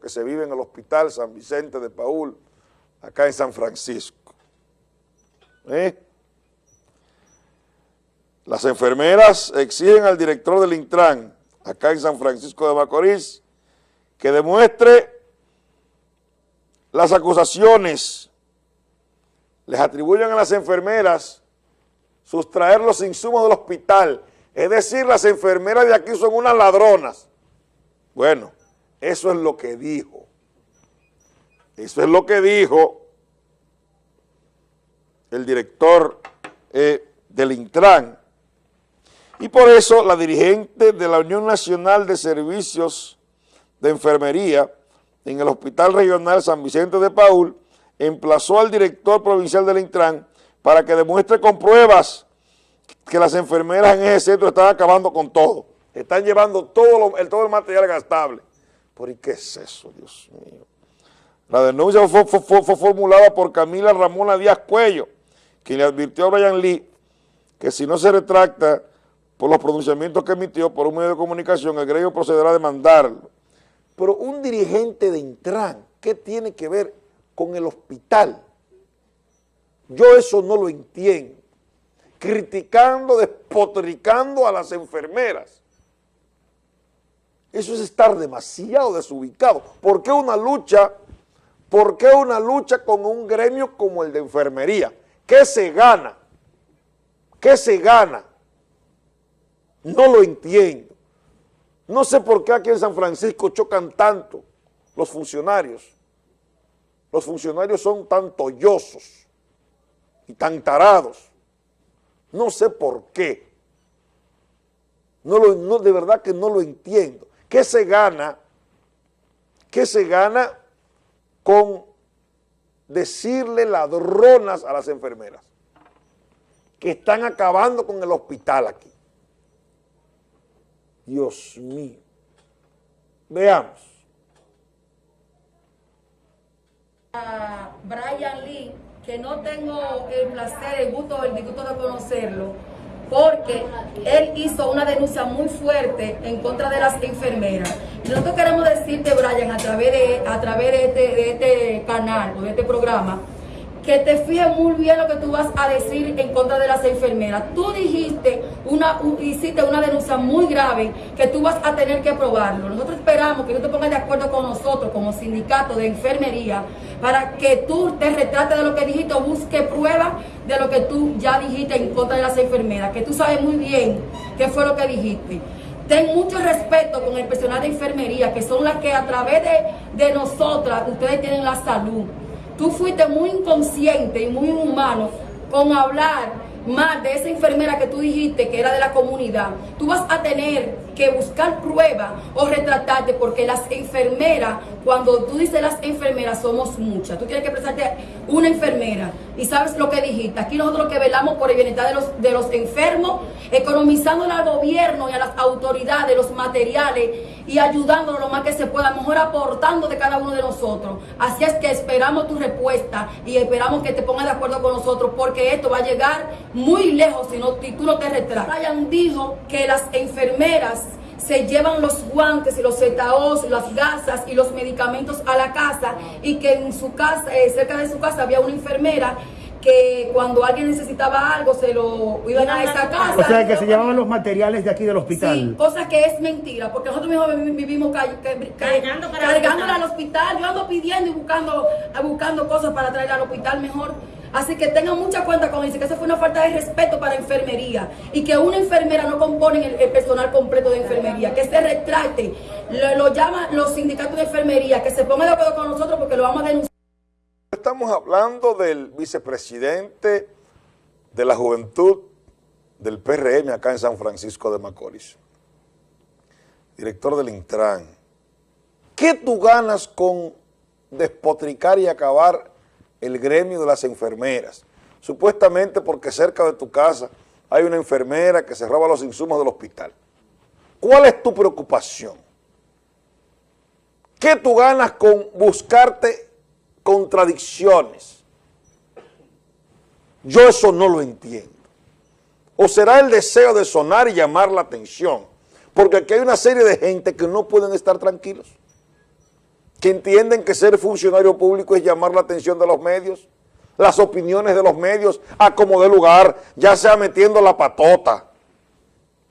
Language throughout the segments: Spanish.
que se vive en el hospital San Vicente de Paul, acá en San Francisco. ¿Eh? Las enfermeras exigen al director del Intran, acá en San Francisco de Macorís, que demuestre las acusaciones, les atribuyen a las enfermeras sustraer los insumos del hospital, es decir, las enfermeras de aquí son unas ladronas. Bueno, eso es lo que dijo. Eso es lo que dijo el director eh, del Intran. Y por eso la dirigente de la Unión Nacional de Servicios de Enfermería en el Hospital Regional San Vicente de Paul emplazó al director provincial del Intran para que demuestre con pruebas que las enfermeras en ese centro están acabando con todo. Están llevando todo, todo el material gastable. ¿Por qué es eso, Dios mío? La denuncia fue, formulada por Camila Ramona Díaz Cuello, quien le advirtió a Brian Lee que si no se retracta por los pronunciamientos que emitió por un medio de comunicación, el gremio procederá a demandarlo. Pero un dirigente de Intran, ¿qué tiene que ver con el hospital? Yo eso no lo entiendo. Criticando, despotricando a las enfermeras. Eso es estar demasiado desubicado. ¿Por qué una lucha, por qué una lucha con un gremio como el de enfermería? ¿Qué se gana? ¿Qué se gana? No lo entiendo. No sé por qué aquí en San Francisco chocan tanto los funcionarios. Los funcionarios son tan tollosos y tan tarados. No sé por qué. No, lo, no de verdad que no lo entiendo. ¿Qué se gana? ¿Qué se gana con decirle ladronas a las enfermeras? Que están acabando con el hospital aquí. Dios mío. Veamos. A Brian Lee, que no tengo el placer, el gusto, el disgusto de conocerlo, porque él hizo una denuncia muy fuerte en contra de las enfermeras. Nosotros queremos decirte, Brian, a través de, a través de este, de este canal o de este programa, que te fijes muy bien lo que tú vas a decir en contra de las enfermeras. Tú dijiste, una, hiciste una denuncia muy grave que tú vas a tener que probarlo. Nosotros esperamos que tú te pongas de acuerdo con nosotros como sindicato de enfermería para que tú te retrates de lo que dijiste o busque pruebas de lo que tú ya dijiste en contra de las enfermeras, que tú sabes muy bien qué fue lo que dijiste. Ten mucho respeto con el personal de enfermería, que son las que a través de, de nosotras ustedes tienen la salud. Tú fuiste muy inconsciente y muy inhumano con hablar más de esa enfermera que tú dijiste que era de la comunidad, tú vas a tener que buscar pruebas o retratarte porque las enfermeras, cuando tú dices las enfermeras, somos muchas. Tú tienes que presentarte una enfermera y sabes lo que dijiste. Aquí nosotros que velamos por el bienestar de los, de los enfermos, economizando al gobierno y a las autoridades los materiales y ayudándonos lo más que se pueda, mejor aportando de cada uno de nosotros. Así es que esperamos tu respuesta y esperamos que te pongas de acuerdo con nosotros porque esto va a llegar muy lejos si, no, tú no te retratas. Ryan dijo que las enfermeras se llevan los guantes y los zetaos, las gasas y los medicamentos a la casa y que en su casa, eh, cerca de su casa había una enfermera que cuando alguien necesitaba algo se lo iban a esa casa. O sea, que se llevaban los materiales de aquí del hospital. Sí, cosa que es mentira, porque nosotros mismos vivimos cargando cargándola al hospital. Yo ando pidiendo y buscando, buscando cosas para traer al hospital mejor. Así que tengan mucha cuenta con eso, que eso fue una falta de respeto para enfermería y que una enfermera no compone el, personal completo de enfermería, que se retrate, lo, lo llaman los sindicatos de enfermería, que se pongan de acuerdo con nosotros porque lo vamos a denunciar. Estamos hablando del vicepresidente de la juventud del PRM acá en San Francisco de Macorís, director del Intran. ¿Qué tú ganas con despotricar y acabar el gremio de las enfermeras? Supuestamente porque cerca de tu casa hay una enfermera que se roba los insumos del hospital. ¿Cuál es tu preocupación? ¿Qué tú ganas con buscarte contradicciones. Yo eso no lo entiendo. O será el deseo de sonar y llamar la atención, porque aquí hay una serie de gente que no pueden estar tranquilos. Que entienden que ser funcionario público es llamar la atención de los medios, las opiniones de los medios, a como de lugar, ya sea metiendo la patota.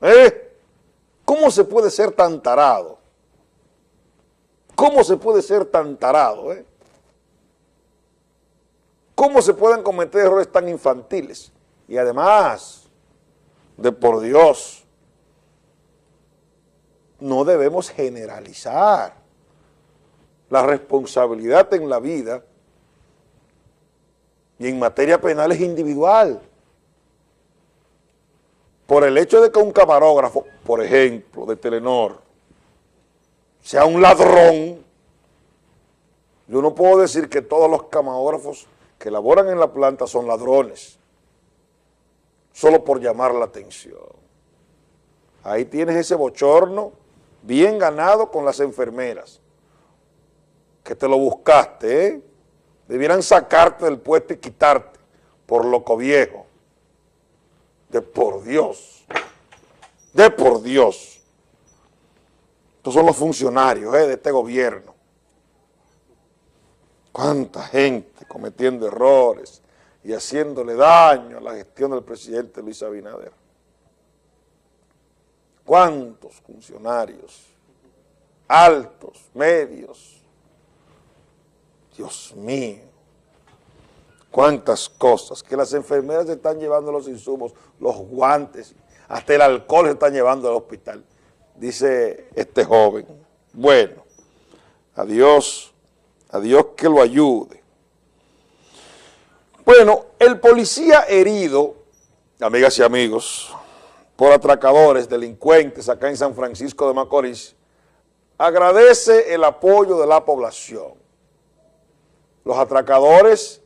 ¿Eh? ¿Cómo se puede ser tan tarado? ¿Cómo se puede ser tan tarado? Eh? ¿Cómo se pueden cometer errores tan infantiles? Y además, de por Dios, no debemos generalizar. La responsabilidad en la vida y en materia penal es individual. Por el hecho de que un camarógrafo, por ejemplo, de Telenor, sea un ladrón, yo no puedo decir que todos los camarógrafos que laboran en la planta son ladrones, solo por llamar la atención. Ahí tienes ese bochorno bien ganado con las enfermeras, que te lo buscaste, ¿eh? Debieran sacarte del puesto y quitarte por loco viejo. De por Dios. De por Dios. Estos son los funcionarios ¿eh? de este gobierno. Cuánta gente cometiendo errores y haciéndole daño a la gestión del presidente Luis Abinader. Cuántos funcionarios, altos, medios, Dios mío, cuántas cosas, que las enfermeras están llevando los insumos, los guantes, hasta el alcohol se están llevando al hospital, dice este joven. Bueno, adiós, adiós que lo ayude. Bueno, el policía herido, amigas y amigos, por atracadores, delincuentes acá en San Francisco de Macorís, agradece el apoyo de la población. Los atracadores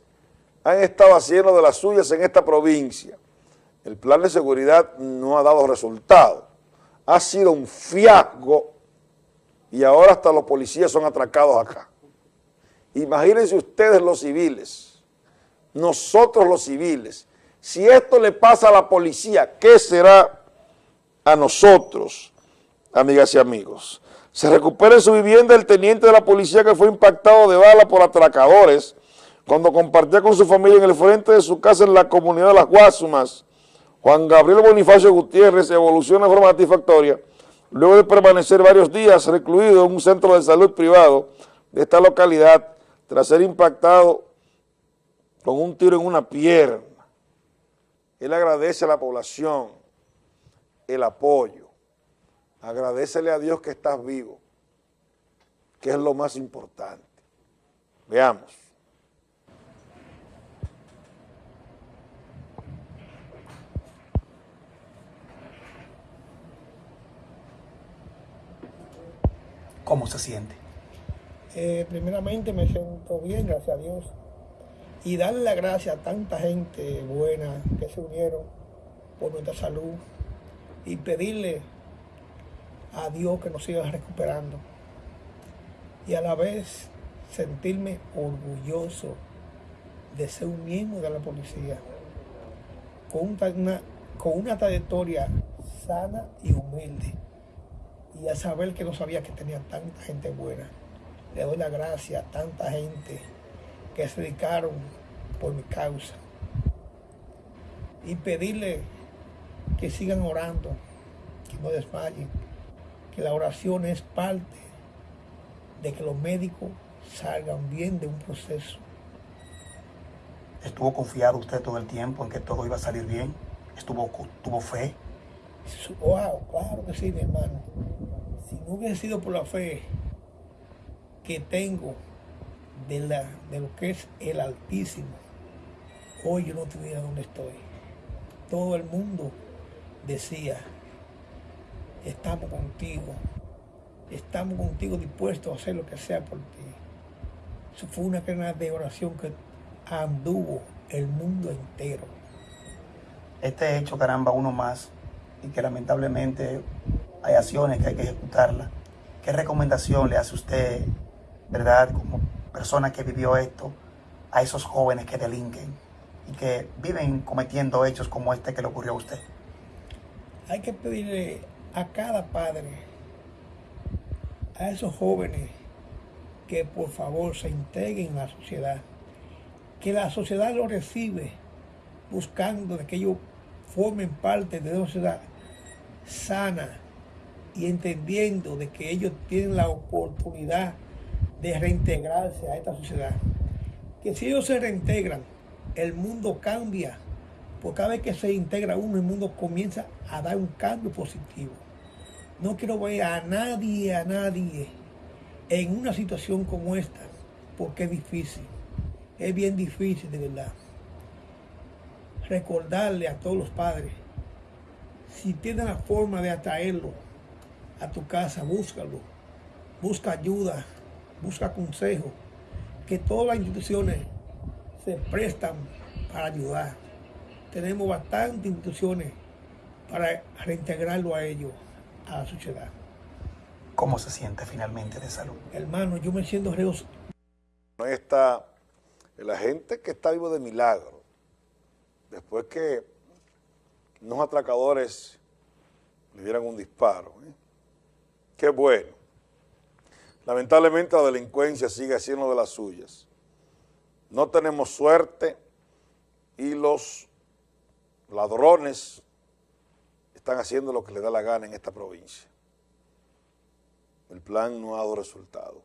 han estado haciendo de las suyas en esta provincia. El plan de seguridad no ha dado resultado. Ha sido un fiasco y ahora hasta los policías son atracados acá. Imagínense ustedes los civiles, nosotros los civiles, si esto le pasa a la policía, ¿qué será a nosotros, amigas y amigos? Se recupera en su vivienda el teniente de la policía que fue impactado de bala por atracadores cuando compartía con su familia en el frente de su casa en la comunidad de Las Guasumas. Juan Gabriel Bonifacio Gutiérrez evoluciona de forma satisfactoria luego de permanecer varios días recluido en un centro de salud privado de esta localidad tras ser impactado con un tiro en una pierna. Él agradece a la población el apoyo agradecele a Dios que estás vivo, que es lo más importante. Veamos. ¿Cómo se siente? Eh, primeramente me siento bien, gracias a Dios. Y darle la gracias a tanta gente buena que se unieron por nuestra salud y pedirle a Dios que nos siga recuperando. Y a la vez sentirme orgulloso de ser un miembro de la policía, con una, con una trayectoria sana y humilde, y a saber que no sabía que tenía tanta gente buena. Le doy la gracia a tanta gente que se dedicaron por mi causa. Y pedirle que sigan orando, que no desmayen, que la oración es parte de que los médicos salgan bien de un proceso. ¿Estuvo confiado usted todo el tiempo en que todo iba a salir bien? ¿Estuvo, tuvo fe? Wow, claro que sí, mi hermano. Si no hubiera sido por la fe que tengo de, la, de lo que es el Altísimo, hoy yo no estuviera donde estoy. Todo el mundo decía, estamos contigo, estamos contigo dispuestos a hacer lo que sea por ti. Eso fue una cadena de oración que anduvo el mundo entero. Este hecho, caramba, uno más, y que lamentablemente hay acciones que hay que ejecutarlas. ¿Qué recomendación le hace usted, verdad, como persona que vivió esto, a esos jóvenes que delinquen y que viven cometiendo hechos como este que le ocurrió a usted? Hay que pedirle a cada padre, a esos jóvenes que por favor se integren en la sociedad, que la sociedad lo recibe buscando de que ellos formen parte de una sociedad sana y entendiendo de que ellos tienen la oportunidad de reintegrarse a esta sociedad. Que si ellos se reintegran, el mundo cambia. Porque cada vez que se integra uno, el mundo comienza a dar un cambio positivo. No quiero ver a nadie, a nadie en una situación como esta, porque es difícil. Es bien difícil, de verdad. Recordarle a todos los padres, si tienen la forma de atraerlo a tu casa, búscalo. Busca ayuda, busca consejo. Que todas las instituciones se prestan para ayudar. Tenemos bastantes instituciones para reintegrarlo a ellos, a la sociedad. ¿Cómo se siente finalmente de salud? Hermano, yo me siento reo. No está la gente que está vivo de milagro. Después que unos atracadores le dieran un disparo. ¿eh? Qué bueno. Lamentablemente la delincuencia sigue haciendo de las suyas. No tenemos suerte y los ladrones están haciendo lo que les da la gana en esta provincia. El plan no ha dado resultado.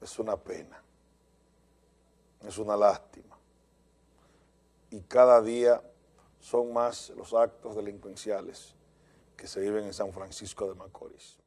Es una pena. Es una lástima. Y cada día son más los actos delincuenciales que se viven en San Francisco de Macorís.